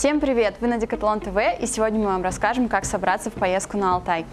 Всем привет! Вы на Декатлон ТВ и сегодня мы вам расскажем, как собраться в поездку на Алтай.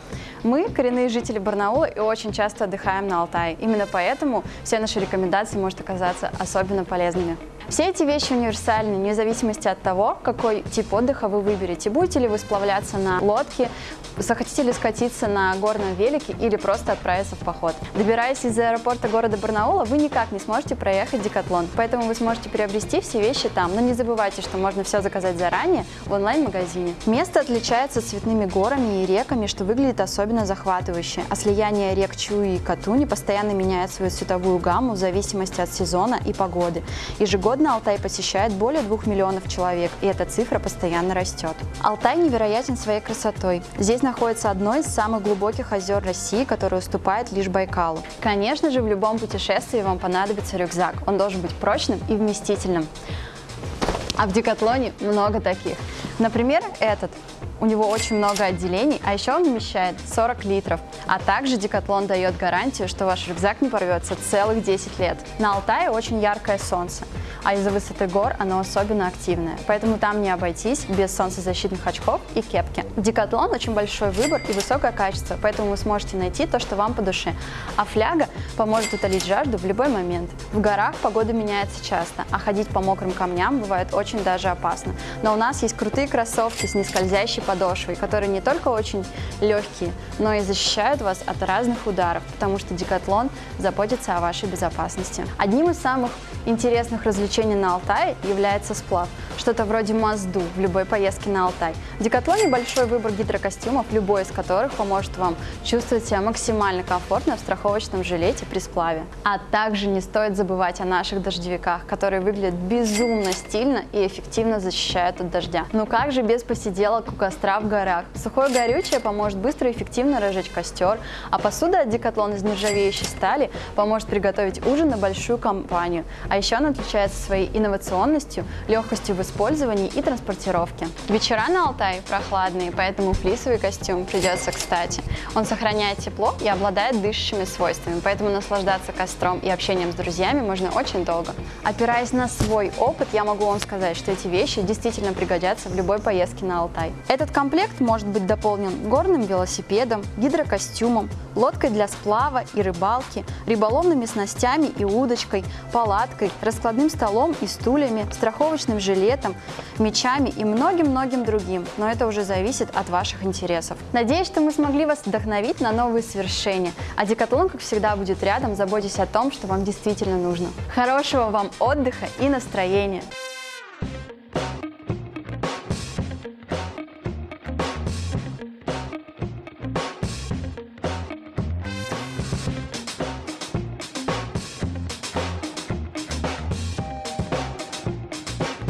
Мы коренные жители Барнаула и очень часто отдыхаем на Алтае. Именно поэтому все наши рекомендации могут оказаться особенно полезными. Все эти вещи универсальны, вне зависимости от того, какой тип отдыха вы выберете. Будете ли вы сплавляться на лодке, захотите ли скатиться на горном велике или просто отправиться в поход. Добираясь из аэропорта города Барнаула, вы никак не сможете проехать Декатлон, поэтому вы сможете приобрести все вещи там. Но не забывайте, что можно все заказать заранее в онлайн-магазине. Место отличается цветными горами и реками, что выглядит особенно захватывающе. А слияние рек Чуи и Катуни постоянно меняет свою цветовую гамму в зависимости от сезона и погоды. Ежегодно Ежегодно Алтай посещает более 2 миллионов человек, и эта цифра постоянно растет. Алтай невероятен своей красотой. Здесь находится одно из самых глубоких озер России, которое уступает лишь Байкалу. Конечно же, в любом путешествии вам понадобится рюкзак. Он должен быть прочным и вместительным. А в Декатлоне много таких. Например, этот. У него очень много отделений, а еще он вмещает 40 литров. А также Декатлон дает гарантию, что ваш рюкзак не порвется целых 10 лет. На Алтае очень яркое солнце а из-за высоты гор оно особенно активное, поэтому там не обойтись без солнцезащитных очков и кепки. Декатлон очень большой выбор и высокое качество, поэтому вы сможете найти то, что вам по душе. А фляга поможет утолить жажду в любой момент. В горах погода меняется часто, а ходить по мокрым камням бывает очень даже опасно. Но у нас есть крутые кроссовки с нескользящей подошвой, которые не только очень легкие, но и защищают вас от разных ударов, потому что Декатлон заботится о вашей безопасности. Одним из самых интересных развлечений на Алтае является сплав, что-то вроде мазду в любой поездке на Алтай. В Декатлоне большой выбор гидрокостюмов, любой из которых поможет вам чувствовать себя максимально комфортно в страховочном жилете при сплаве. А также не стоит забывать о наших дождевиках, которые выглядят безумно стильно и эффективно защищают от дождя. Ну как же без посиделок у костра в горах? Сухое горючее поможет быстро и эффективно разжечь костер, а посуда от Декатлон из нержавеющей стали поможет приготовить ужин на большую компанию. А еще она отличается своей инновационностью, легкостью в использовании и транспортировке. Вечера на Алтае прохладные, поэтому флисовый костюм придется кстати. Он сохраняет тепло и обладает дышащими свойствами, поэтому наслаждаться костром и общением с друзьями можно очень долго. Опираясь на свой опыт, я могу вам сказать, что эти вещи действительно пригодятся в любой поездке на Алтай. Этот комплект может быть дополнен горным велосипедом, гидрокостюмом, лодкой для сплава и рыбалки, рыболовными снастями и удочкой, палаткой, раскладным столом и стульями, страховочным жилетом, мечами и многим-многим другим, но это уже зависит от ваших интересов. Надеюсь, что мы смогли вас вдохновить на новые свершения, а Декатлон, как всегда, будет рядом, заботясь о том, что вам действительно нужно. Хорошего вам отдыха и настроения!